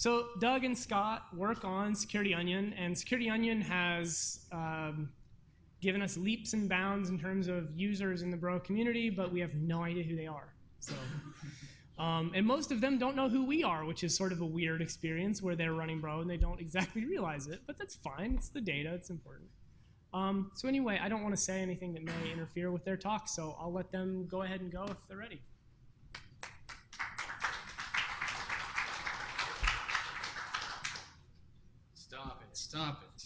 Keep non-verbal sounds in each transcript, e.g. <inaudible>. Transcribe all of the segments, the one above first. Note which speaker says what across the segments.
Speaker 1: So Doug and Scott work on Security Onion, and Security Onion has um, given us leaps and bounds in terms of users in the Bro community, but we have no idea who they are. So, <laughs> um, and most of them don't know who we are, which is sort of a weird experience where they're running Bro and they don't exactly realize it. But that's fine. It's the data. It's important. Um, so anyway, I don't want to say anything that may interfere with their talk, so I'll let them go ahead and go if they're ready.
Speaker 2: Stop it.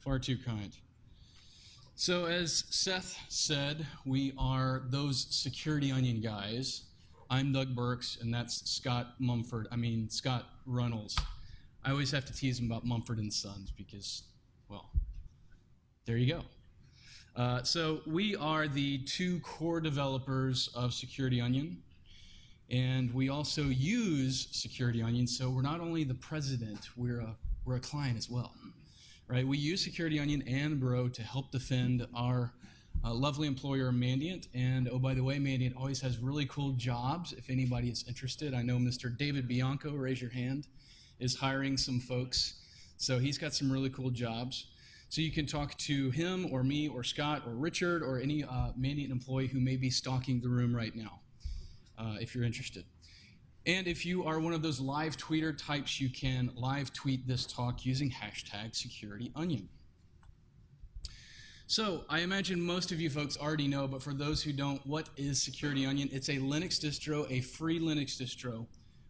Speaker 2: Far too kind. So, as Seth said, we are those security onion guys. I'm Doug Burks, and that's Scott Mumford. I mean, Scott Runnels. I always have to tease him about Mumford and Sons because, well, there you go. Uh, so, we are the two core developers of Security Onion. And we also use Security Onion, so we're not only the president, we're a we're a client as well, right? We use Security Onion and Bro to help defend our uh, lovely employer Mandiant. And oh, by the way, Mandiant always has really cool jobs. If anybody is interested, I know Mr. David Bianco, raise your hand, is hiring some folks. So he's got some really cool jobs. So you can talk to him or me or Scott or Richard or any uh, Mandiant employee who may be stalking the room right now, uh, if you're interested. And if you are one of those live tweeter types, you can live tweet this talk using hashtag SecurityOnion. So I imagine most of you folks already know, but for those who don't, what is Security Onion? It's a Linux distro, a free Linux distro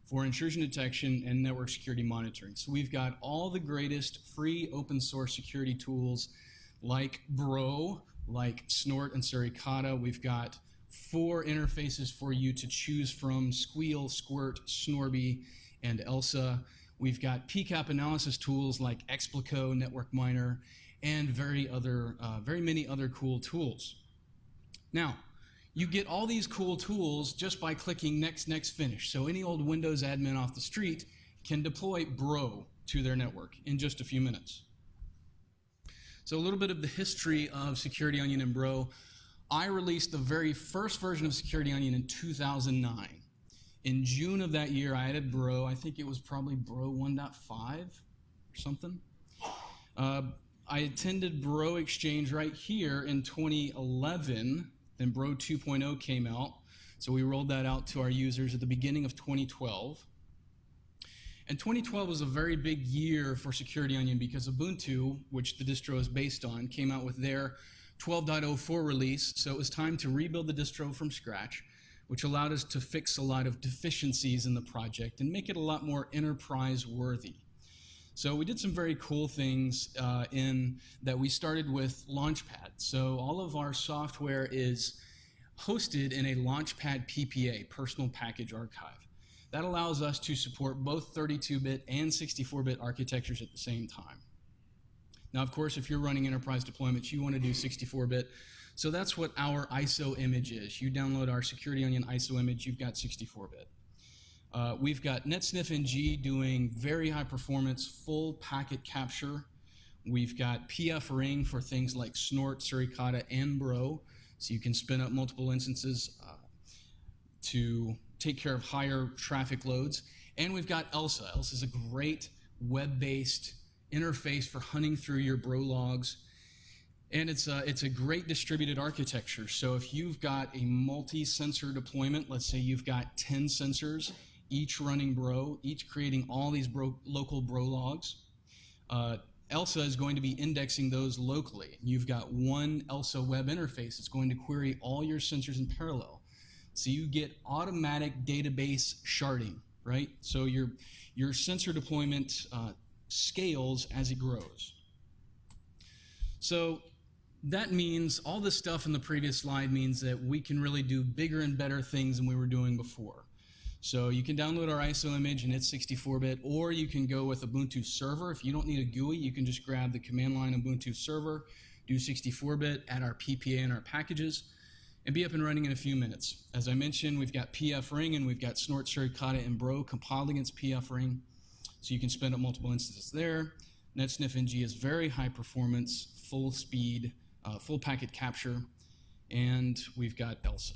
Speaker 2: for intrusion detection and network security monitoring. So we've got all the greatest free open source security tools like Bro, like Snort and Suricata. We've got four interfaces for you to choose from, Sguil, Squert, Snorby, and ELSA. We've got PCAP analysis tools like Xplico, Network Miner, and very, other, uh, very many other cool tools. Now, you get all these cool tools just by clicking next, next, finish. So any old Windows admin off the street can deploy Bro to their network in just a few minutes. So a little bit of the history of Security Onion and Bro. I released the very first version of Security Onion in 2009. In June of that year, I added Bro. I think it was probably Bro 1.5 or something. Uh, I attended Bro Exchange right here in 2011. Then Bro 2.0 came out. So we rolled that out to our users at the beginning of 2012. And 2012 was a very big year for Security Onion because Ubuntu, which the distro is based on, came out with their 12.04 release, so it was time to rebuild the distro from scratch, which allowed us to fix a lot of deficiencies in the project and make it a lot more enterprise worthy. So we did some very cool things uh, in that we started with Launchpad. So all of our software is hosted in a Launchpad PPA, Personal Package Archive. That allows us to support both 32-bit and 64-bit architectures at the same time. Now, of course, if you're running enterprise deployments, you want to do 64-bit. So that's what our ISO image is. You download our Security Onion ISO image, you've got 64-bit. Uh, we've got NetSniffNG doing very high performance, full packet capture. We've got PF Ring for things like Snort, Suricata, and Bro. So you can spin up multiple instances uh, to take care of higher traffic loads. And we've got ELSA. ELSA is a great web-based interface for hunting through your bro logs. And it's a, it's a great distributed architecture. So if you've got a multi-sensor deployment, let's say you've got 10 sensors, each running bro, each creating all these bro, local bro logs, uh, ELSA is going to be indexing those locally. You've got one ELSA web interface. It's going to query all your sensors in parallel. So you get automatic database sharding, right? So your, your sensor deployment uh, scales as it grows. So that means all this stuff in the previous slide means that we can really do bigger and better things than we were doing before. So you can download our ISO image and it's 64-bit, or you can go with a Ubuntu Server. If you don't need a GUI, you can just grab the command line Ubuntu Server, do 64-bit, add our PPA and our packages, and be up and running in a few minutes. As I mentioned, we've got PF Ring and we've got Snort, Suricata, and Bro compiled against PF Ring. So you can spin up multiple instances there. NetSniffNG is very high performance, full speed, uh, full packet capture, and we've got ELSA.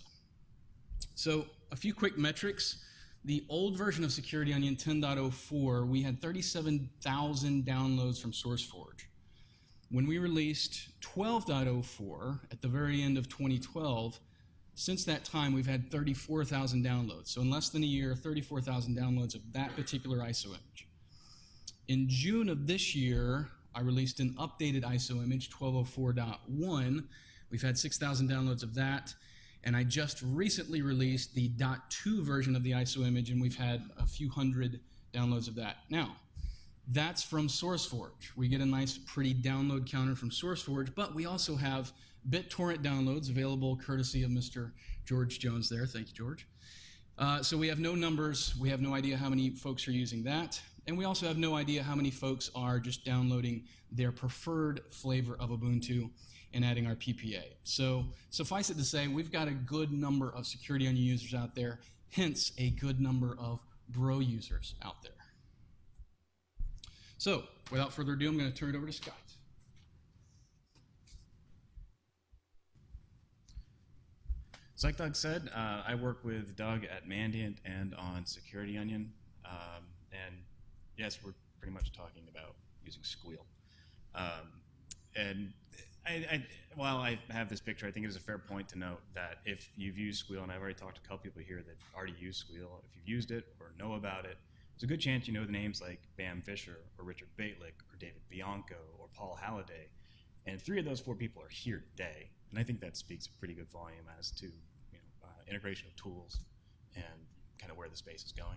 Speaker 2: So a few quick metrics. The old version of Security Onion 10.04, we had 37,000 downloads from SourceForge. When we released 12.04 at the very end of 2012, since that time we've had 34,000 downloads. So in less than a year, 34,000 downloads of that particular ISO image. In June of this year, I released an updated ISO image, 1204.1. We've had 6,000 downloads of that. And I just recently released the .2 version of the ISO image, and we've had a few hundred downloads of that. Now, that's from SourceForge. We get a nice, pretty download counter from SourceForge, but we also have BitTorrent downloads available courtesy of Mr. George Jones there. Thank you, George. Uh, so we have no numbers. We have no idea how many folks are using that. And we also have no idea how many folks are just downloading their preferred flavor of Ubuntu and adding our PPA. So suffice it to say, we've got a good number of Security Onion users out there, hence a good number of Bro users out there. So without further ado, I'm going to turn it over to Scott.
Speaker 3: So like Doug said, uh, I work with Doug at Mandiant and on Security Onion. Um, and yes, we're pretty much talking about using Sguil. Um, and I, I, while I have this picture, I think it is a fair point to note that if you've used Sguil, and I've already talked to a couple people here that already use Sguil, if you've used it or know about it, there's a good chance you know the names like Bamm Visscher or Richard Bejtlich or David Bianco or Paul Halliday. And three of those four people are here today. And I think that speaks a pretty good volume as to you know, uh, integration of tools and kind of where the space is going.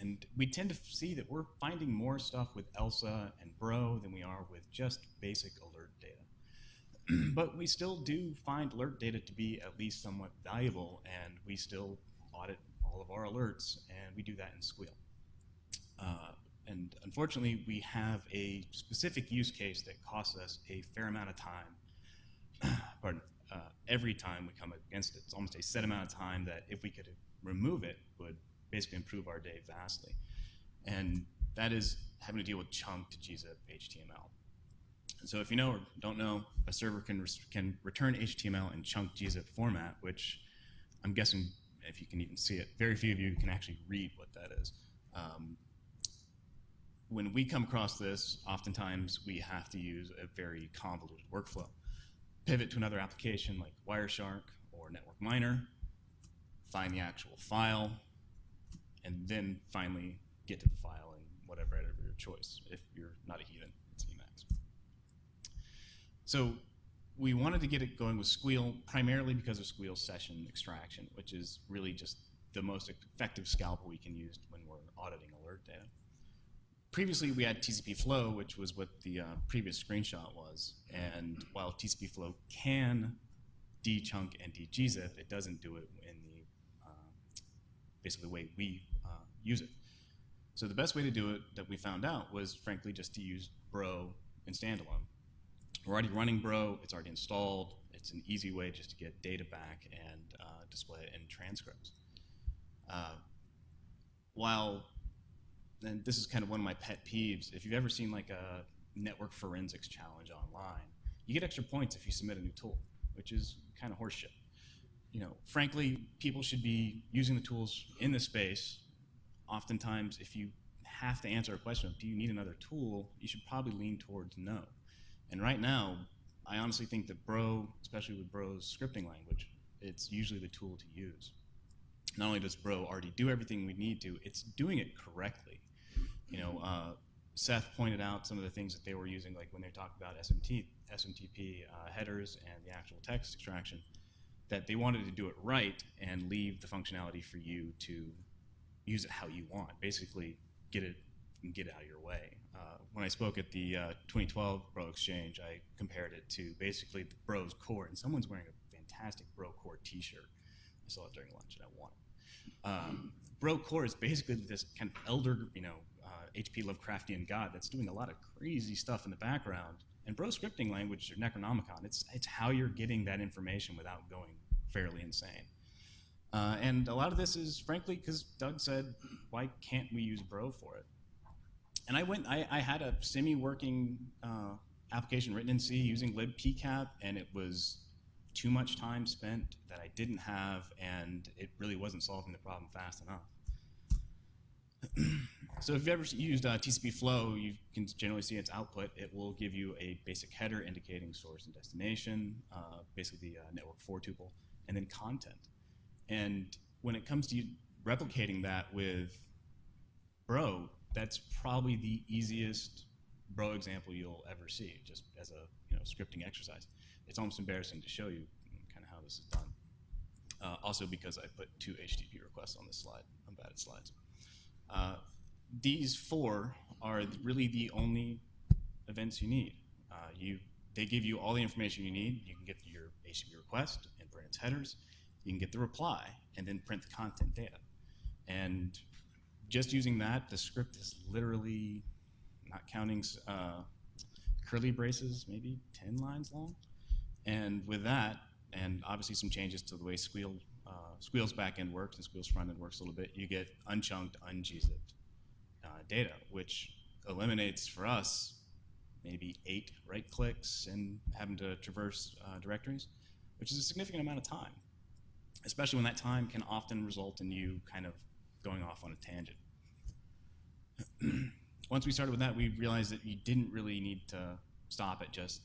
Speaker 3: And we tend to see that we're finding more stuff with ELSA and Bro than we are with just basic alert data. <clears throat> but we still do find alert data to be at least somewhat valuable, and we still audit all of our alerts, and we do that in Sguil. Uh, and unfortunately, we have a specific use case that costs us a fair amount of time. <clears throat> Pardon. Uh, every time we come against it, it's almost a set amount of time that if we could remove it, would basically improve our day vastly. And that is having to deal with chunked gzip HTML. And so if you know or don't know, a server can, can return HTML in chunked gzip format, which I'm guessing, if you can even see it, very few of you can actually read what that is. Um, when we come across this, oftentimes we have to use a very convoluted workflow. Pivot to another application like Wireshark or Network Miner, find the actual file, and then finally get to the file and whatever editor of your choice. If you're not a heathen, it's Emacs. So we wanted to get it going with Sguil primarily because of Sguil session extraction, which is really just the most effective scalpel we can use when we're auditing alert data previously we had TCP flow, which was what the uh, previous screenshot was. And while TCP flow can dechunk and degzip, it doesn't do it in the uh, basically the way we use it. So the best way to do it that we found out was frankly just to use Bro in standalone. We're already running Bro, it's already installed, it's an easy way just to get data back and uh, display it in transcripts. Uh, while and this is kind of one of my pet peeves. If you've ever seen like a network forensics challenge online, you get extra points if you submit a new tool, which is kind of horseshit. You know, frankly, people should be using the tools in the space. Oftentimes, if you have to answer a question of do you need another tool, you should probably lean towards no. And right now, I honestly think that Bro, especially with Bro's scripting language, it's usually the tool to use. Not only does Bro already do everything we need to, it's doing it correctly. You know, uh, Seth pointed out some of the things that they were using, like when they talked about SMT, SMTP uh, headers and the actual text extraction, that they wanted to do it right and leave the functionality for you to use it how you want. Basically, get it and get it out of your way. Uh, when I spoke at the uh, 2012 Bro Exchange, I compared it to basically the Bros Core, and someone's wearing a fantastic Bro Core T-shirt. I saw it during lunch, and I want it. Um, Bro Core is basically this kind of elder, you know, H.P. Lovecraftian god that's doing a lot of crazy stuff in the background. And bro scripting language or Necronomicon, it's, it's how you're getting that information without going fairly insane. Uh, and a lot of this is, frankly, because Doug said, why can't we use Bro for it? And I went, I, I had a semi-working uh, application written in C using libpcap, and it was too much time spent that I didn't have, and it really wasn't solving the problem fast enough. <clears throat> So if you've ever used uh, TCP flow, you can generally see its output. It will give you a basic header indicating source and destination, uh, basically the uh, network four tuple, and then content. And when it comes to replicating that with Bro, that's probably the easiest Bro example you'll ever see, just as a you know scripting exercise. It's almost embarrassing to show you kind of how this is done. Uh, also because I put two HTTP requests on this slide. I'm bad at slides. Uh, these four are really the only events you need. Uh, you, they give you all the information you need. You can get your HTTP request and print its headers. You can get the reply and then print the content data. And just using that, the script is literally, not counting uh, curly braces, maybe 10 lines long. And with that, and obviously some changes to the way Sguil, uh, Sguil's backend works and Sguil's frontend works a little bit, you get unchunked, ungzipped uh, data, which eliminates for us maybe eight right clicks and having to traverse uh, directories, which is a significant amount of time, especially when that time can often result in you kind of going off on a tangent. <clears throat> Once we started with that, we realized that you didn't really need to stop at just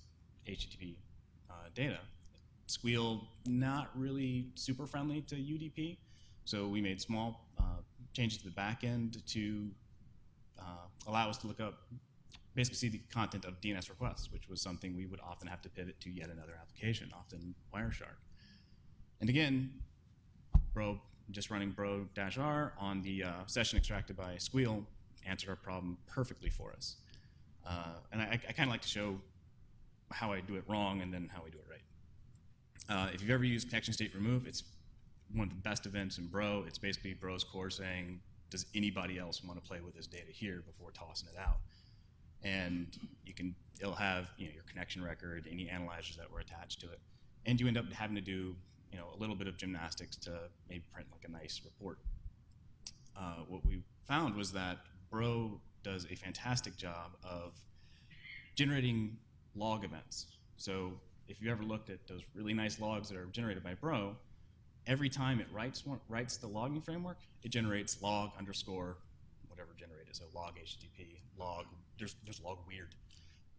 Speaker 3: HTTP uh, data. Sguil not really super friendly to UDP, so we made small uh, changes to the back end to uh, allow us to look up, basically see the content of DNS requests, which was something we would often have to pivot to yet another application, often Wireshark. And again, Bro, just running bro-r on the uh, session extracted by Sguil answered our problem perfectly for us. Uh, and I, I kind of like to show how I do it wrong and then how we do it right. Uh, if you've ever used connection state remove, it's one of the best events in Bro. It's basically Bro's core saying, does anybody else want to play with this data here before tossing it out? And you can, it'll have you know, your connection record, any analyzers that were attached to it. And you end up having to do you know, a little bit of gymnastics to maybe print like a nice report. Uh, what we found was that Bro does a fantastic job of generating log events. So if you ever looked at those really nice logs that are generated by Bro, every time it writes one, writes the logging framework, it generates log underscore whatever generated. So log HTTP, log, there's, there's log weird.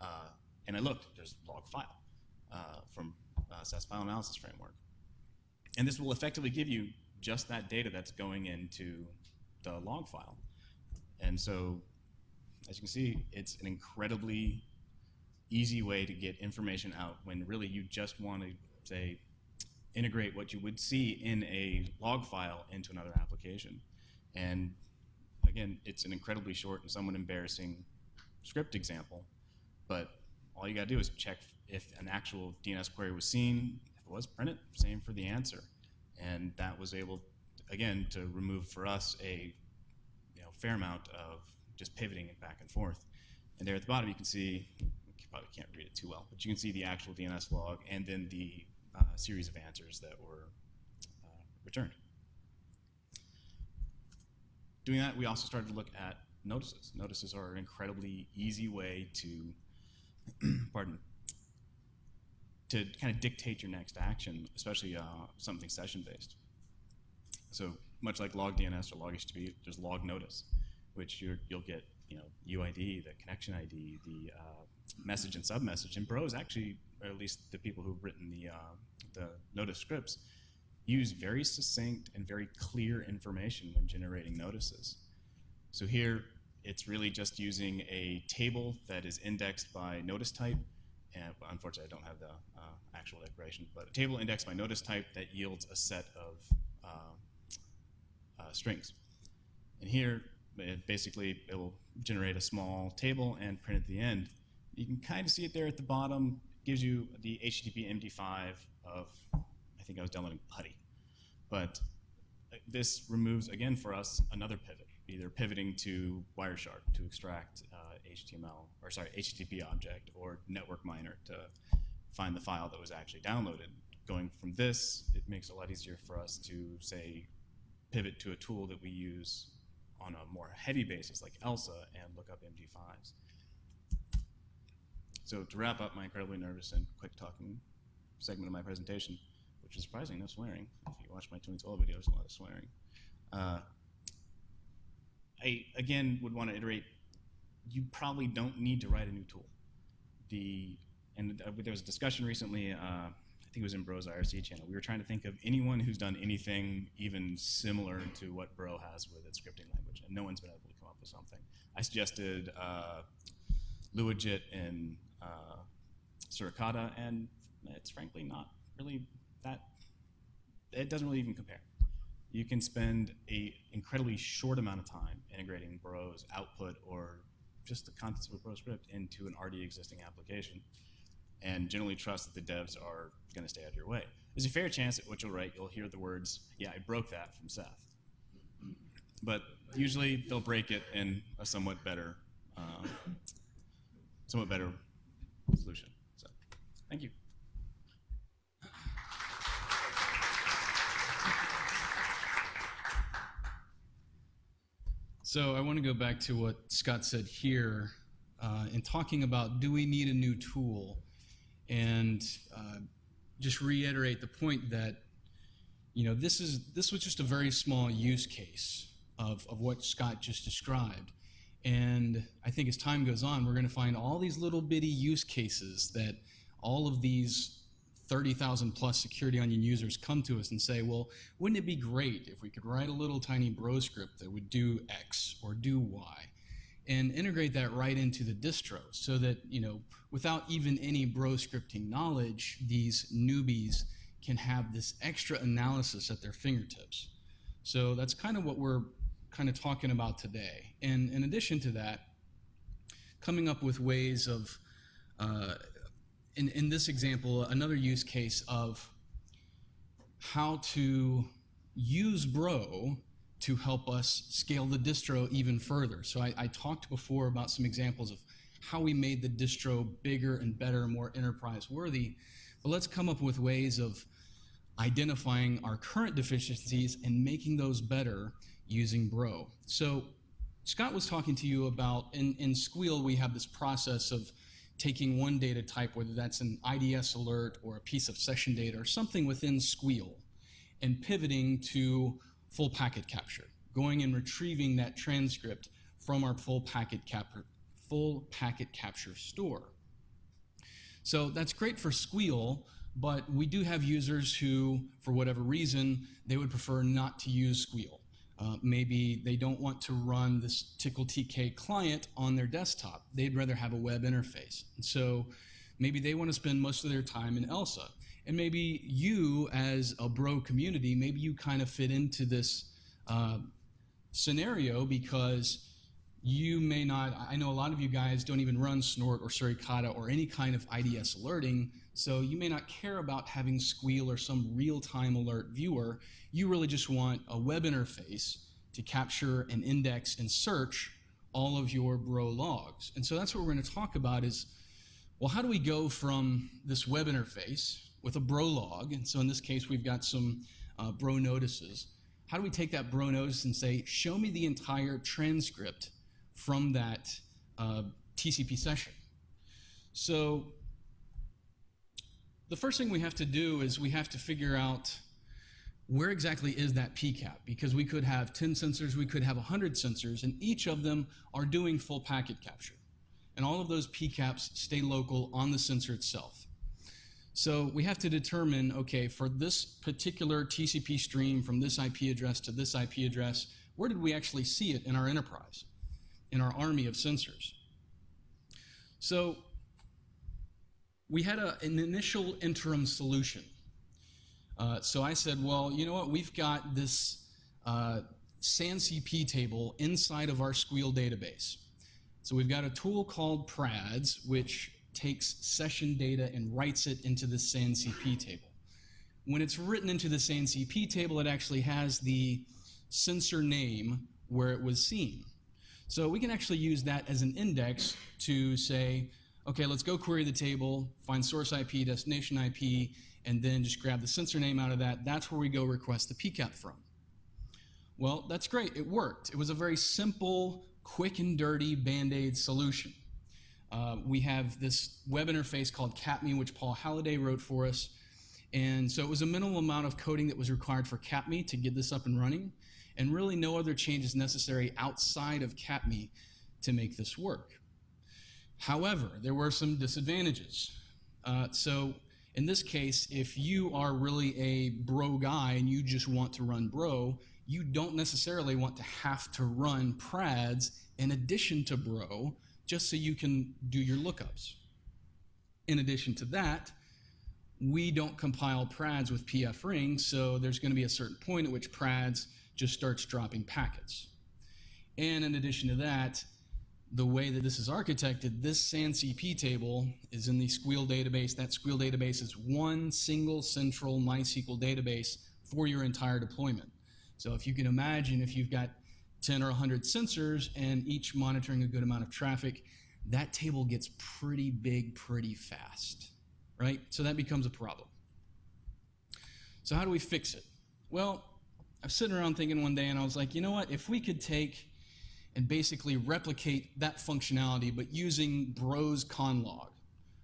Speaker 3: Uh, and I looked, there's log file uh, from uh, SAS file analysis framework. And this will effectively give you just that data that's going into the log file. And so, as you can see, it's an incredibly easy way to get information out when really you just want to, say, integrate what you would see in a log file into another application. And again, it's an incredibly short and somewhat embarrassing script example, but all you got to do is check if an actual DNS query was seen, if it was, print it, same for the answer. And that was able, again, to remove for us a you know, fair amount of just pivoting it back and forth. And there at the bottom you can see, you probably can't read it too well, but you can see the actual DNS log and then the uh, series of answers that were uh, returned. Doing that, we also started to look at notices. Notices are an incredibly easy way to, <clears throat> pardon, to kind of dictate your next action, especially uh, something session-based. So much like log DNS or log HTTP, there's log notice, which you will get you know UID, the connection ID, the uh, message and submessage. And Bro is actually, or at least the people who've written the uh, the notice scripts, use very succinct and very clear information when generating notices. So here, it's really just using a table that is indexed by notice type and unfortunately I don't have the uh, actual declaration, but a table indexed by notice type that yields a set of uh, uh, strings. And here, it basically, it will generate a small table and print at the end. You can kind of see it there at the bottom. It gives you the HTTP MD5 of, I think I was downloading PuTTY. But uh, this removes, again for us, another pivot, either pivoting to Wireshark to extract uh, HTML, or sorry, HTTP object or network miner to find the file that was actually downloaded. Going from this, it makes it a lot easier for us to, say, pivot to a tool that we use on a more heavy basis like ELSA and look up MD5s. So to wrap up my incredibly nervous and quick talking segment of my presentation, which is surprising, no swearing. If you watch my 2012 videos, a lot of swearing. Uh, I again would want to iterate. You probably don't need to write a new tool. The and uh, there was a discussion recently. Uh, I think it was in Bro's IRC channel. We were trying to think of anyone who's done anything even similar to what Bro has with its scripting language, and no one's been able to come up with something. I suggested uh, LuaJIT and uh, Suricata, and it's frankly not really that. It doesn't really even compare. You can spend a incredibly short amount of time integrating Bro's output or just the contents of a Bro script into an already existing application, and generally trust that the devs are going to stay out of your way. There's a fair chance that what you'll write, you'll hear the words, "Yeah, I broke that" from Seth, but usually they'll break it in a somewhat better, um, somewhat better solution. So, thank you.
Speaker 2: So I want to go back to what Scott said here uh, in talking about do we need a new tool, and uh, just reiterate the point that you know this is this was just a very small use case of, of what Scott just described. And I think as time goes on, we're going to find all these little bitty use cases that all of these 30,000 plus security onion users come to us and say, well, wouldn't it be great if we could write a little tiny bro script that would do X or do Y and integrate that right into the distro so that, you know, without even any bro scripting knowledge, these newbies can have this extra analysis at their fingertips. So that's kind of what we're kind of talking about today. And in addition to that, coming up with ways of, uh, in, in this example, another use case of how to use Bro to help us scale the distro even further. So I, I talked before about some examples of how we made the distro bigger and better more enterprise worthy. But let's come up with ways of identifying our current deficiencies and making those better using Bro. So Scott was talking to you about, in, in Sguil, we have this process of taking one data type, whether that's an IDS alert or a piece of session data or something within Sguil, and pivoting to full packet capture, going and retrieving that transcript from our full packet, cap full packet capture store. So that's great for Sguil, but we do have users who, for whatever reason, they would prefer not to use Sguil. Uh, maybe they don't want to run this Tcl/Tk client on their desktop. They'd rather have a web interface. And so maybe they want to spend most of their time in ELSA. And maybe you, as a bro community, maybe you kind of fit into this uh, scenario because you may not, I know a lot of you guys don't even run Snort or Suricata or any kind of IDS alerting, so you may not care about having Sguil or some real-time alert viewer. You really just want a web interface to capture and index and search all of your bro logs. And so that's what we're going to talk about is, well, how do we go from this web interface with a bro log, and so in this case we've got some uh, bro notices, how do we take that bro notice and say, show me the entire transcript from that uh, TCP session? So the first thing we have to do is we have to figure out where exactly is that PCAP? Because we could have 10 sensors, we could have 100 sensors, and each of them are doing full packet capture. And all of those PCAPs stay local on the sensor itself. So we have to determine, okay, for this particular TCP stream from this IP address to this IP address, where did we actually see it in our enterprise, in our army of sensors? So we had a, an initial interim solution. Uh, so I said, well, you know what? We've got this uh, SANCP table inside of our Sguil database. So we've got a tool called PRADS, which takes session data and writes it into the SANCP table. When it's written into the SANCP table, it actually has the sensor name where it was seen. So we can actually use that as an index to say, okay, let's go query the table, find source IP, destination IP, and then just grab the sensor name out of that. That's where we go request the PCAP from. Well, that's great. It worked. It was a very simple, quick and dirty Band-Aid solution. Uh, we have this web interface called CAPME, which Paul Halliday wrote for us. And so it was a minimal amount of coding that was required for CAPME to get this up and running. and really no other changes necessary outside of CAPME to make this work. However, there were some disadvantages. Uh, so in this case, if you are really a bro guy and you just want to run bro, you don't necessarily want to have to run prads in addition to bro just so you can do your lookups. In addition to that, we don't compile prads with pf ring, so there's going to be a certain point at which prads just starts dropping packets. And in addition to that, the way that this is architected, this SANCP table is in the Sguil database. That Sguil database is one single central MySQL database for your entire deployment. So if you can imagine if you've got 10 or 100 sensors and each monitoring a good amount of traffic, that table gets pretty big pretty fast, right? So that becomes a problem. So how do we fix it? Well, I was sitting around thinking one day and I was like, you know what? If we could take and basically replicate that functionality, but using Bros conlog,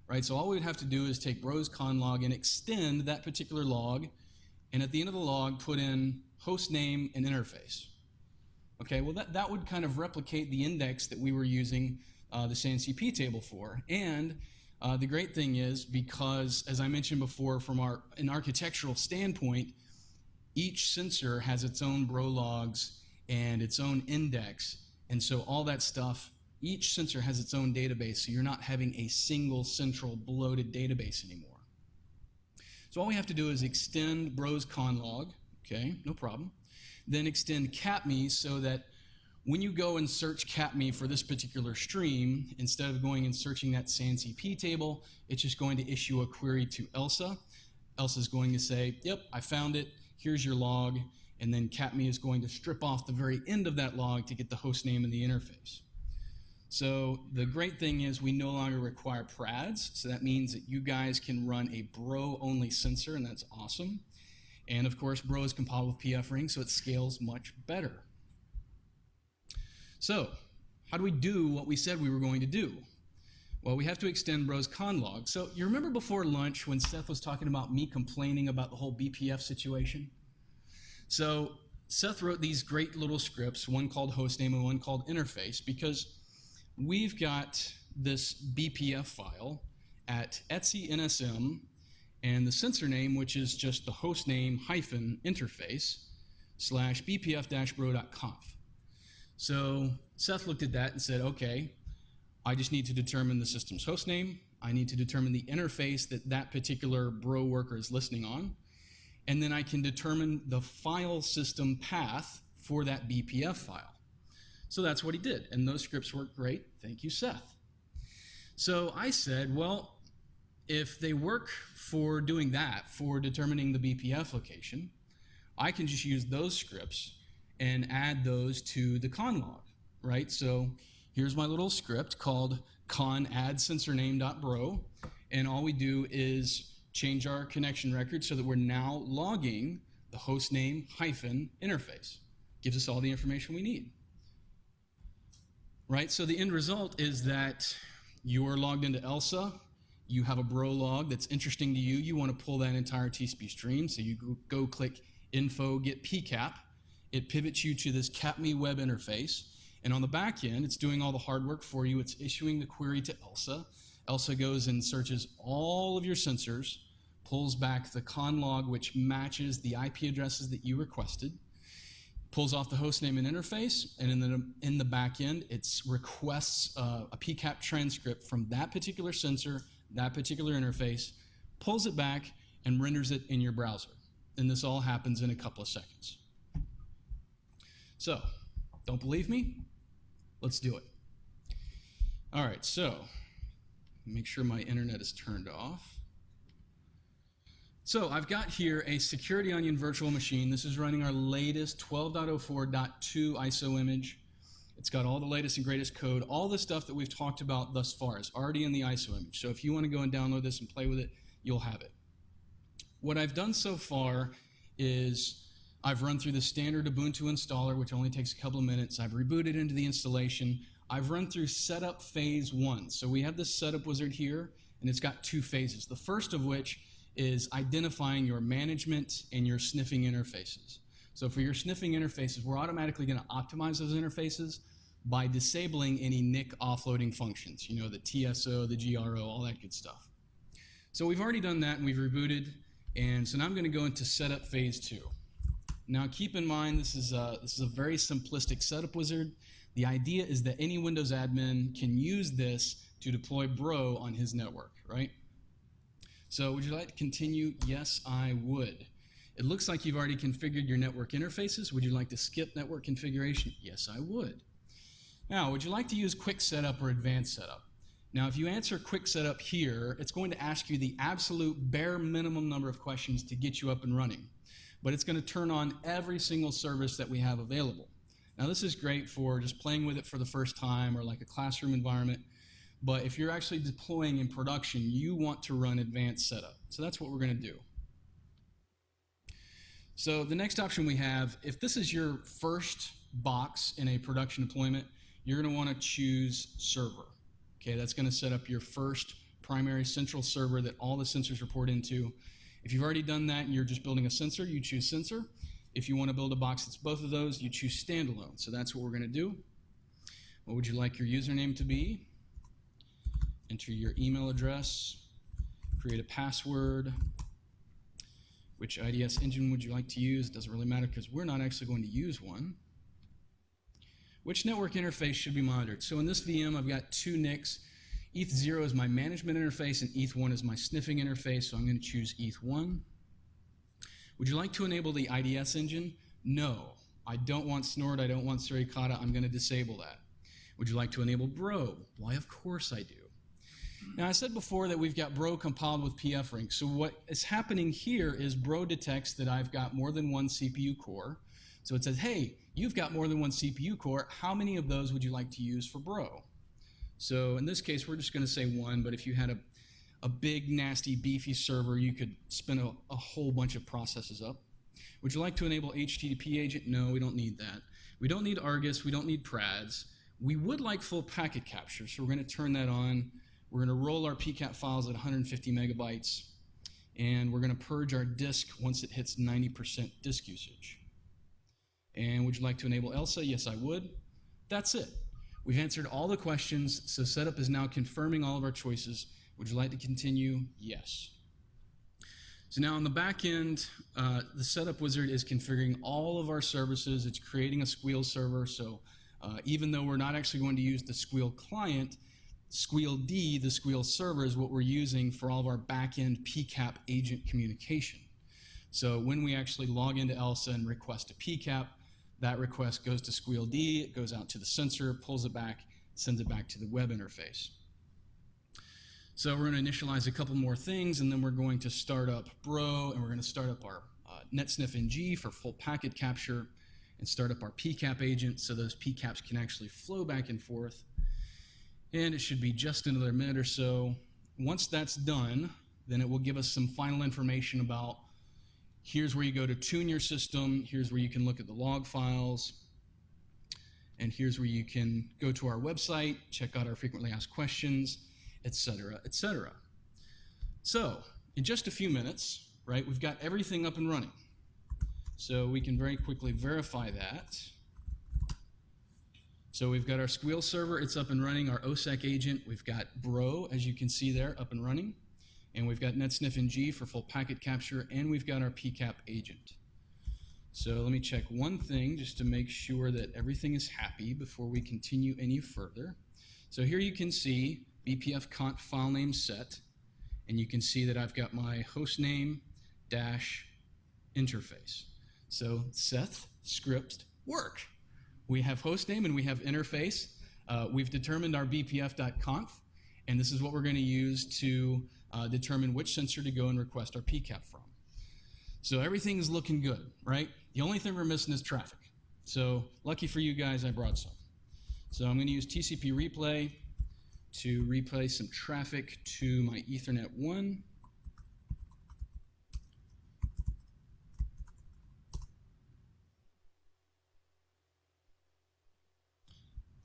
Speaker 2: right? So all we would have to do is take Bros conlog and extend that particular log, and at the end of the log, put in host name and interface. Okay, well that, that would kind of replicate the index that we were using uh, the SANCP table for. And uh, the great thing is because, as I mentioned before, from our an architectural standpoint, each sensor has its own bro logs and its own index. And so all that stuff, each sensor has its own database, so you're not having a single central bloated database anymore. So all we have to do is extend bros conlog, okay, no problem. Then extend capme so that when you go and search capme for this particular stream, instead of going and searching that SANCP table, it's just going to issue a query to ELSA. ELSA is going to say, yep, I found it, here's your log, and then capme is going to strip off the very end of that log to get the host name and the interface. So the great thing is we no longer require prads, so that means that you guys can run a bro-only sensor, and that's awesome. And of course, bro is compatible with PF ring, so it scales much better. So, how do we do what we said we were going to do? Well, we have to extend Bros conlog. So you remember before lunch when Seth was talking about me complaining about the whole BPF situation? So Seth wrote these great little scripts, one called hostname and one called interface, because we've got this BPF file at etc nsm and the sensor name, which is just the hostname hyphen interface slash bpf-bro.conf. So Seth looked at that and said, okay, I just need to determine the system's hostname. I need to determine the interface that that particular bro worker is listening on. And then I can determine the file system path for that BPF file. So that's what he did. And those scripts work great. Thank you, Seth. So I said, well, if they work for doing that, for determining the BPF location, I can just use those scripts and add those to the conlog, right? So here's my little script called con add sensor name.bro, and all we do is change our connection record so that we're now logging the host name hyphen interface. Gives us all the information we need. Right, so the end result is that you are logged into ELSA, you have a bro log that's interesting to you, you want to pull that entire TCP stream, so you go, go click info get pcap, it pivots you to this capme web interface, and on the back end, it's doing all the hard work for you. It's issuing the query to ELSA. ELSA goes and searches all of your sensors, pulls back the con log, which matches the IP addresses that you requested, pulls off the host name and interface, and in the, in the back end, it requests uh, a PCAP transcript from that particular sensor, that particular interface, pulls it back, and renders it in your browser. And this all happens in a couple of seconds. So, don't believe me? Let's do it. All right, so make sure my internet is turned off. So I've got here a Security Onion virtual machine. This is running our latest 12.04.2 ISO image. It's got all the latest and greatest code. All the stuff that we've talked about thus far is already in the ISO image. So if you want to go and download this and play with it, you'll have it. What I've done so far is I've run through the standard Ubuntu installer, which only takes a couple of minutes. I've rebooted into the installation. I've run through setup phase one. So we have this setup wizard here, and it's got two phases. The first of which is identifying your management and your sniffing interfaces. So for your sniffing interfaces, we're automatically going to optimize those interfaces by disabling any NIC offloading functions, you know, the TSO, the GRO, all that good stuff. So we've already done that and we've rebooted, and so now I'm going to go into setup phase two. Now keep in mind this is a, this is a very simplistic setup wizard. The idea is that any Windows admin can use this to deploy Bro on his network, right? So would you like to continue? Yes, I would. It looks like you've already configured your network interfaces. Would you like to skip network configuration? Yes, I would. Now, would you like to use quick setup or advanced setup? Now, if you answer quick setup here, it's going to ask you the absolute bare minimum number of questions to get you up and running. But it's going to turn on every single service that we have available. Now, this is great for just playing with it for the first time or like a classroom environment. But if you're actually deploying in production, you want to run advanced setup. So that's what we're going to do. So the next option we have, if this is your first box in a production deployment, you're going to want to choose server. Okay, that's going to set up your first primary central server that all the sensors report into. If you've already done that and you're just building a sensor, you choose sensor. If you want to build a box that's both of those, you choose standalone. So that's what we're going to do. What would you like your username to be? Enter your email address, create a password. Which IDS engine would you like to use? It doesn't really matter because we're not actually going to use one. Which network interface should be monitored? So in this VM, I've got two NICs. ETH0 is my management interface, and ETH1 is my sniffing interface, so I'm going to choose ETH1. Would you like to enable the IDS engine? No. I don't want Snort, I don't want Suricata, I'm going to disable that. Would you like to enable Bro? Why, of course I do. Now, I said before that we've got Bro compiled with pfRing. So what is happening here is Bro detects that I've got more than one CPU core. So it says, hey, you've got more than one CPU core. How many of those would you like to use for Bro? So in this case, we're just going to say one, but if you had a, a big, nasty, beefy server, you could spin a, a whole bunch of processes up. Would you like to enable HTTP agent? No, we don't need that. We don't need Argus. We don't need PRADS. We would like full packet capture, so we're going to turn that on. We're going to roll our PCAP files at 150 megabytes, and we're going to purge our disk once it hits 90% disk usage. And would you like to enable ELSA? Yes, I would. That's it. We've answered all the questions, so setup is now confirming all of our choices. Would you like to continue? Yes. So now on the back end, uh, the setup wizard is configuring all of our services. It's creating a Sguil server, so uh, even though we're not actually going to use the Sguil client, Sguil D, the Sguil server, is what we're using for all of our back-end PCAP agent communication. So when we actually log into ELSA and request a PCAP, that request goes to Sguil D, it goes out to the sensor, pulls it back, sends it back to the web interface. So we're going to initialize a couple more things, and then we're going to start up Bro, and we're going to start up our uh, NetSniff NG for full packet capture, and start up our PCAP agent so those PCAPs can actually flow back and forth. And it should be just another minute or so. Once that's done, then it will give us some final information about here's where you go to tune your system, here's where you can look at the log files, and here's where you can go to our website, check out our frequently asked questions, etc., etc. So, in just a few minutes, right, we've got everything up and running. So we can very quickly verify that. So we've got our Sguil server, it's up and running, our OSSEC agent, we've got Bro, as you can see there, up and running, and we've got NetSniff NG for full packet capture, and we've got our PCAP agent. So let me check one thing just to make sure that everything is happy before we continue any further. So here you can see BPF conf file name set, and you can see that I've got my host name dash interface. So Seth script work. We have host name and we have interface. Uh, we've determined our bpf.conf, and this is what we're going to use to uh, determine which sensor to go and request our PCAP from. So everything's looking good, right? The only thing we're missing is traffic. So lucky for you guys, I brought some. So I'm going to use TCP replay to replay some traffic to my Ethernet 1.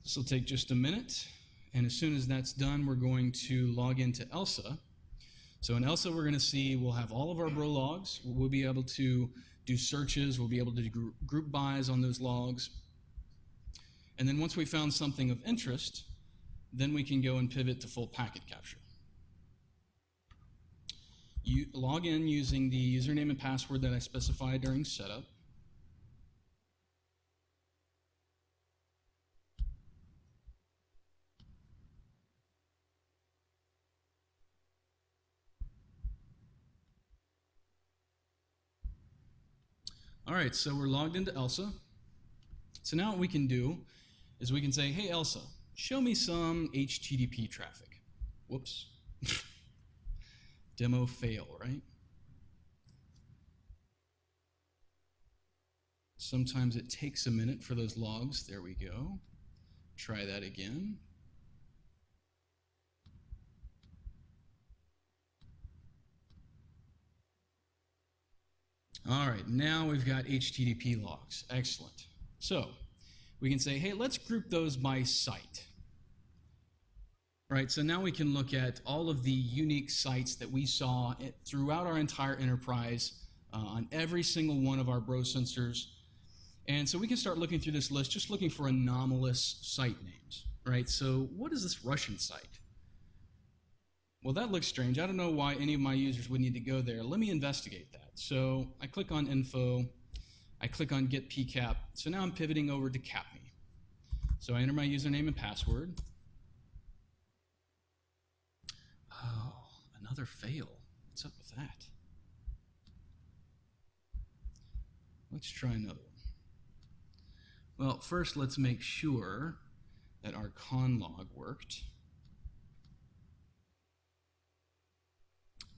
Speaker 2: This will take just a minute, and as soon as that's done, we're going to log into ELSA. So in ELSA, we're going to see we'll have all of our bro logs. We'll be able to do searches. We'll be able to do group, buys on those logs. And then once we found something of interest, then we can go and pivot to full packet capture. You log in using the username and password that I specified during setup. All right, so we're logged into Elsa. So now what we can do is we can say, hey, Elsa, show me some HTTP traffic. Whoops. <laughs> Demo fail, right? Sometimes it takes a minute for those logs. There we go. Try that again. All right, now we've got HTTP logs. Excellent. So we can say, hey, let's group those by site. Right, so now we can look at all of the unique sites that we saw throughout our entire enterprise uh, on every single one of our bro sensors. And so we can start looking through this list, just looking for anomalous site names, right? So what is this Russian site? Well, that looks strange. I don't know why any of my users would need to go there. Let me investigate that. So I click on info, I click on get PCAP. So now I'm pivoting over to CAPME. So I enter my username and password. Oh, another fail. What's up with that? Let's try another one. Well, first let's make sure that our con log worked.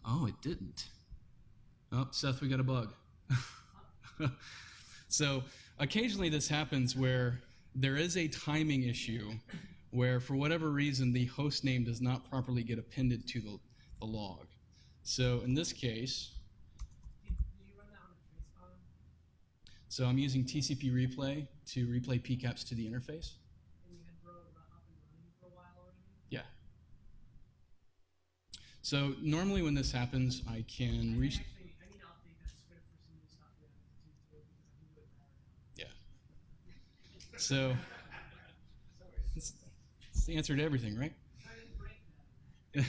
Speaker 2: Oh, it didn't. Oh, Seth, we got a bug. <laughs> so occasionally this happens where there is a timing issue where for whatever reason the host name does not properly get appended to the, the log. So in this case, so I'm using TCP replay to replay PCAPs to the interface. Yeah. So normally when this happens, I can reach. So it's, it's the answer to everything, right? <laughs>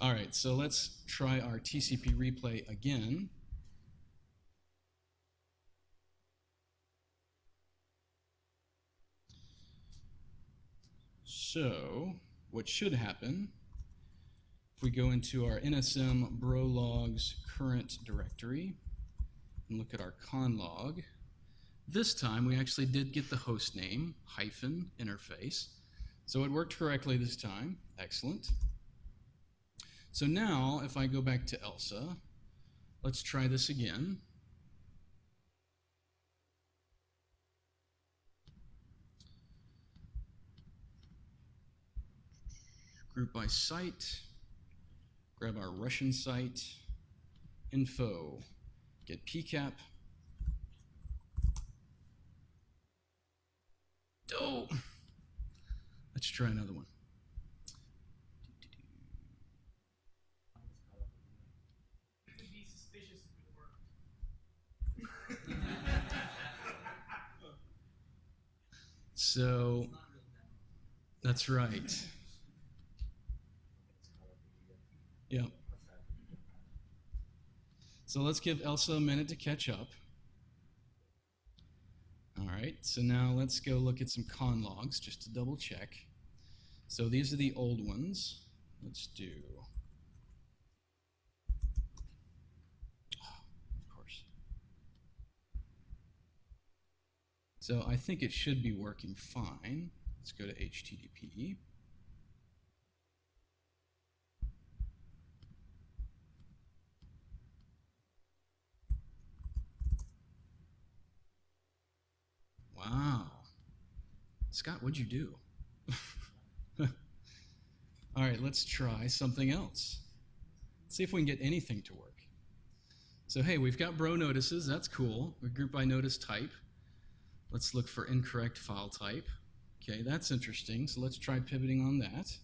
Speaker 2: All right, so let's try our TCP replay again. So what should happen, if we go into our NSM bro logs current directory and look at our conlog, this time we actually did get the host name hyphen interface. So it worked correctly this time. Excellent. So now if I go back to ELSA, let's try this again. Group by site, grab our Russian site, info, get PCAP, Oh, let's try another one. So that's right. Yeah. So let's give Elsa a minute to catch up. All mm-hmm. right, so now let's go look at some con logs just to double check. So these are the old ones. Let's do, oh, of course. So I think it should be working fine. Let's go to HTTP. Wow. Scott, what'd you do? <laughs> All right, let's try something else. Let's see if we can get anything to work. So, hey, we've got bro notices. That's cool. We group by notice type. Let's look for incorrect file type. Okay, that's interesting. So let's try pivoting on that.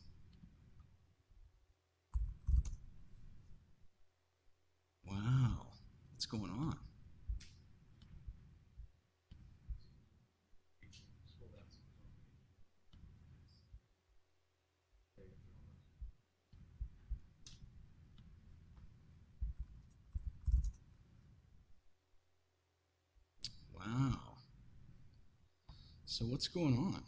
Speaker 2: Wow. What's what's going on? Wow. So what's going on?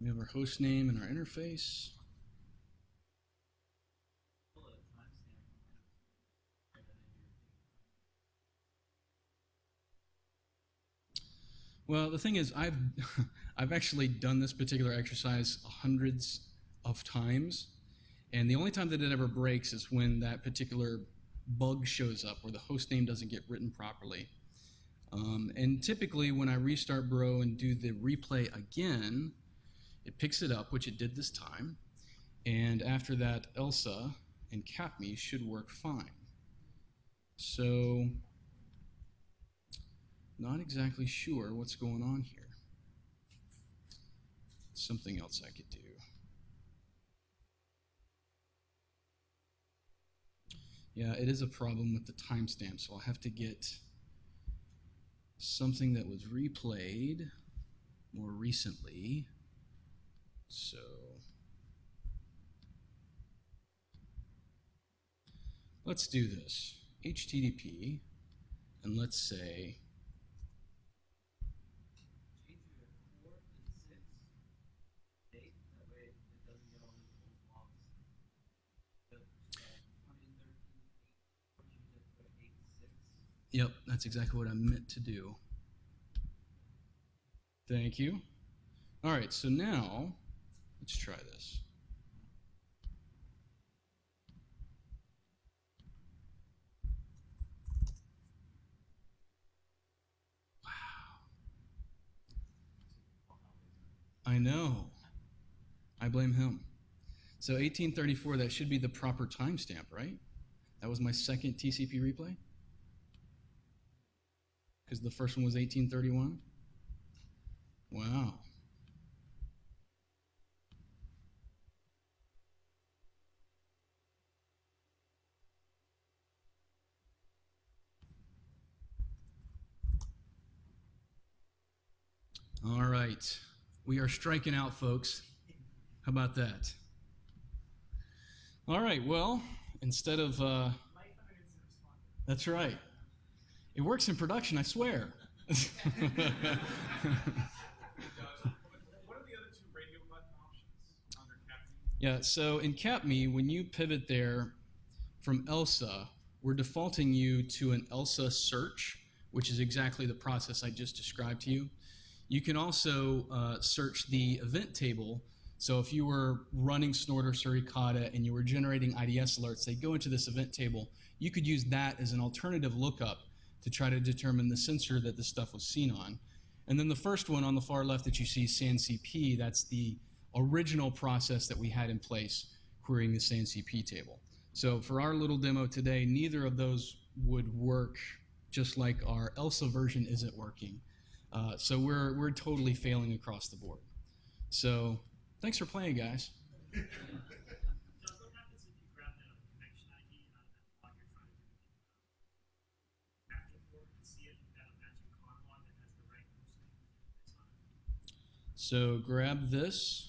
Speaker 2: We have our host name and our interface. Well, the thing is, I've <laughs> I've actually done this particular exercise hundreds of times, and the only time that it ever breaks is when that particular bug shows up where the host name doesn't get written properly. Um, and typically, when I restart Bro and do the replay again, it picks it up, which it did this time. And after that, Elsa and CapMe should work fine. So, not exactly sure what's going on here. Something else I could do. Yeah, it is a problem with the timestamp, so I'll have to get something that was replayed more recently. So let's do this. HTTP, and let's say
Speaker 4: change it at four and six, eight, that way it doesn't get all those old logs. But, uh, twenty and thirteen, eight, change it to eight and six.
Speaker 2: Yep, that's exactly what I meant to do. Thank you. All right, so now let's try this. Wow. I know. I blame him. So 1834, that should be the proper timestamp, right? That was my second TCP replay? Because the first one was 1831? Wow. All right. We are striking out, folks. How about that? All right. Well, instead of. Uh,
Speaker 1: Life of an incident responder.
Speaker 2: that's right. It works in production, I swear.
Speaker 5: What are the other two radio button options under CapMe?
Speaker 2: yeah, so in CapMe, when you pivot there from ELSA, we're defaulting you to an ELSA search, which is exactly the process I just described to you. You can also uh, search the event table. So if you were running Snort Snorter Suricata and you were generating IDS alerts, they go into this event table. You could use that as an alternative lookup to try to determine the sensor that the stuff was seen on. And then the first one on the far left that you see, SANCP, that's the original process that we had in place querying the SANCP table. So for our little demo today, neither of those would work just like our ELSA version isn't working. Uh, so we're, we're totally failing across the board. So thanks for playing, guys.
Speaker 5: Does what happens if you grab the connection ID out of that log you're trying to do the capture for and see it in that matching con log that has the right host name? It's not.
Speaker 2: So grab this.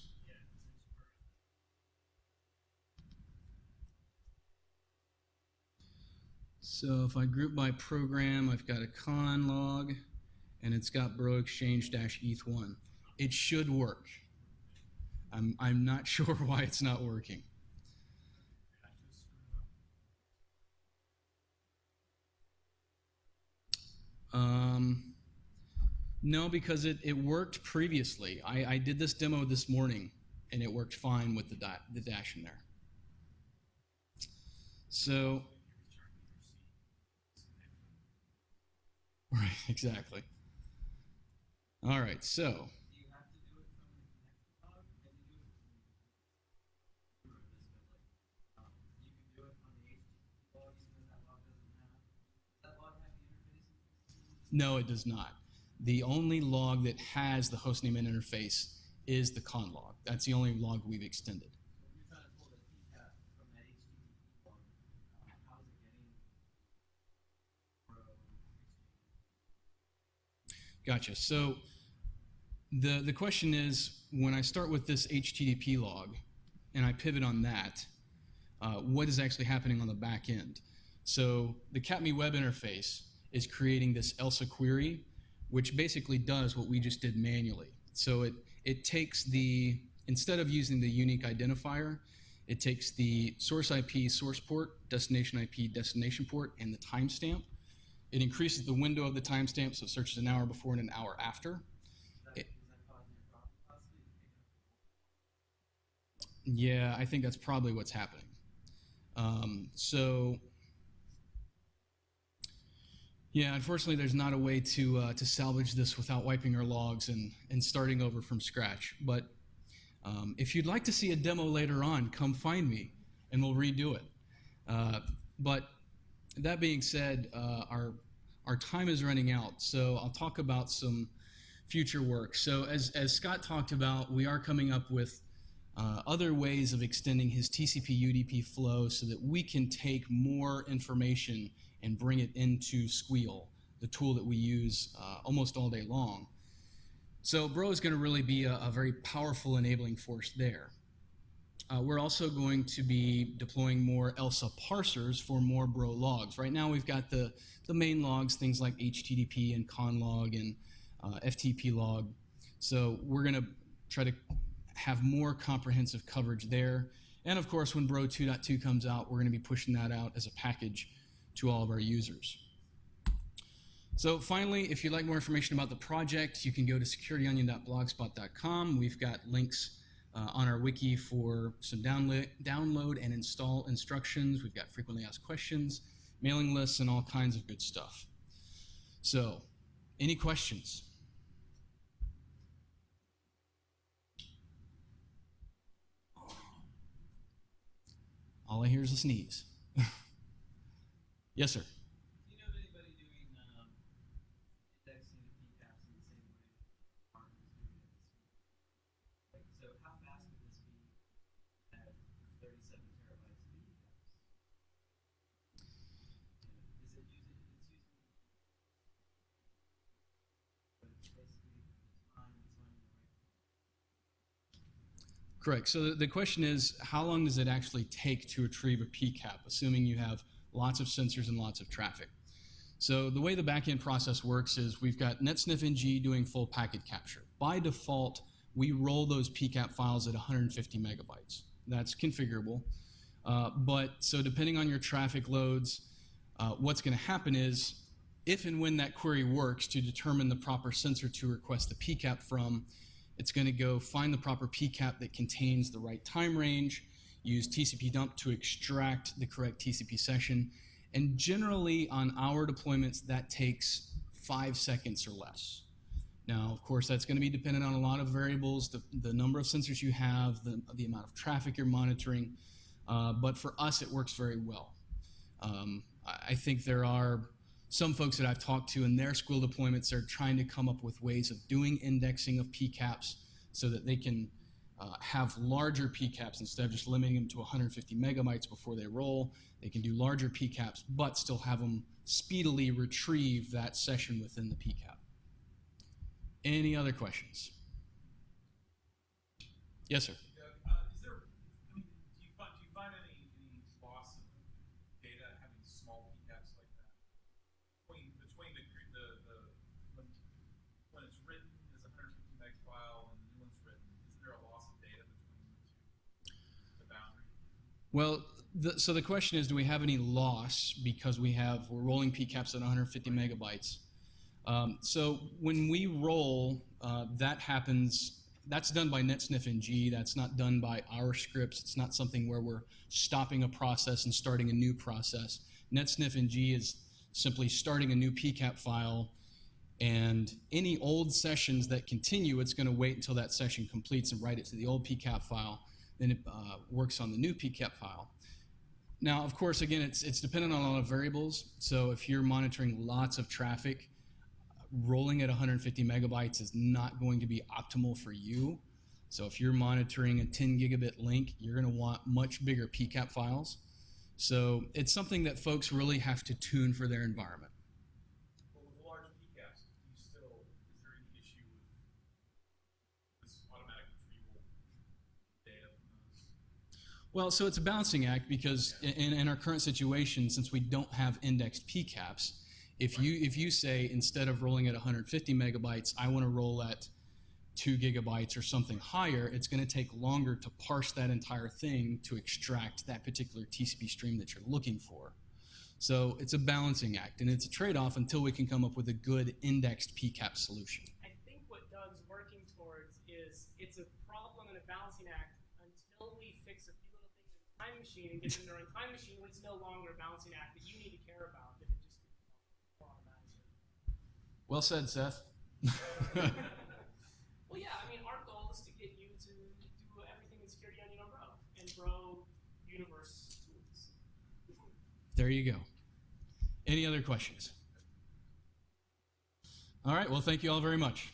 Speaker 2: So if I group by program, I've got a con log, and it's got bro exchange dash eth1. It should work. I'm, I'm not <laughs> sure why it's not working. Um, no, because it, it worked previously. I, I did this demo this morning, and it worked fine with the, the dash in there. So, right, <laughs> exactly. All right, so no, it does not the only log that has the hostname and interface is the con log. That's the only log we've extended. Gotcha. So the, the question is, when I start with this HTTP log and I pivot on that, uh, what is actually happening on the back end? So the CAPME web interface is creating this ELSA query which basically does what we just did manually. So it it takes the instead of using the unique identifier, it takes the source IP source port, destination IP destination port, and the timestamp. It increases the window of the timestamp, so it searches an hour before and an hour after. It-? Yeah, I think that's probably what's happening. Um, so, yeah, unfortunately, there's not a way to uh, to salvage this without wiping our logs and and starting over from scratch. But um, if you'd like to see a demo later on, come find me, and we'll redo it. Uh, but that being said, uh, our our time is running out, so I'll talk about some future work. So as as Scott talked about, we are coming up with uh, other ways of extending his TCP UDP flow so that we can take more information and bring it into Sguil, the tool that we use uh, almost all day long. So Bro is going to really be a, a very powerful enabling force there. Uh, we're also going to be deploying more ELSA parsers for more Bro logs. Right now we've got the, the main logs, things like HTTP and conlog and uh, FTP log. So we're going to try to have more comprehensive coverage there. And of course, when Bro 2.2 comes out, we're going to be pushing that out as a package to all of our users. So finally, if you'd like more information about the project, you can go to securityonion.blogspot.com. We've got links uh, on our wiki for some download, download and install instructions. We've got frequently asked questions, mailing lists, and all kinds of good stuff. So, any questions? All I hear is a sneeze. Yes, sir.
Speaker 4: You know doing um, indexing the PCAPs in the same way Mark is doing it? Like, so how fast would this be at 37 terabytes of PCAPs? Is it using? It's using. But it's basically it's fine. It's. Right.
Speaker 2: Correct. So the, the question is, how long does it actually take to retrieve a PCAP, assuming you have lots of sensors and lots of traffic? So the way the backend process works is we've got NetSniff NG doing full packet capture. By default, we roll those PCAP files at 150 megabytes. That's configurable. Uh, but so depending on your traffic loads, uh, what's going to happen is if and when that query works to determine the proper sensor to request the PCAP from, it's going to go find the proper PCAP that contains the right time range, use TCP dump to extract the correct TCP session, and generally on our deployments that takes five seconds or less. Now, of course, that's going to be dependent on a lot of variables, the, the number of sensors you have, the, the amount of traffic you're monitoring, uh, but for us it works very well. Um, I think there are some folks that I've talked to in their school deployments are trying to come up with ways of doing indexing of PCAPs so that they can uh, have larger PCAPs instead of just limiting them to 150 megabytes before they roll. They can do larger PCAPs, but still have them speedily retrieve that session within the PCAP. Any other questions? Yes, sir.
Speaker 6: Uh, is there, I mean, do you find, do you find any, any loss of data having small PCAPs like that? Between, between the, gr- the, the, when, when it's written as a hundred fifty meg file and the new one's written, isn't there a loss of data between the two? The boundary?
Speaker 2: Well, the, so the question is, do we have any loss because we have we're rolling PCAPs at 150 megabytes? Um, so when we roll, uh, that happens. That's done by NetSniff NG. That's not done by our scripts. It's not something where we're stopping a process and starting a new process. NetSniff NG is simply starting a new PCAP file, and any old sessions that continue, it's going to wait until that session completes and write it to the old PCAP file. Then it uh, works on the new PCAP file. Now, of course, again, it's, it's dependent on a lot of variables. So if you're monitoring lots of traffic, rolling at 150 megabytes is not going to be optimal for you. So if you're monitoring a 10 gigabit link, you're going to want much bigger PCAP files. So it's something that folks really have to tune for their environment.
Speaker 6: But with large PCAPs, do you still, is
Speaker 2: Well, so it's a balancing act because in, in our current situation, since we don't have indexed PCAPs, if you if you say instead of rolling at 150 megabytes, I want to roll at two gigabytes or something higher, it's going to take longer to parse that entire thing to extract that particular TCP stream that you're looking for. So it's a balancing act, and it's a trade-off until we can come up with a good indexed PCAP solution.
Speaker 1: I think what Doug's working towards is it's a problem and a balancing act until we fix a few little things in time machine and get them there in time machine when it's no longer a balancing act that you need to care about. That it just.
Speaker 2: Well said, Seth. <laughs>
Speaker 1: Well, yeah, I mean, our goal is to get you to do everything in Security on Bro and Bro Universe tools.
Speaker 2: There you go. Any other questions? All right, well, thank you all very much.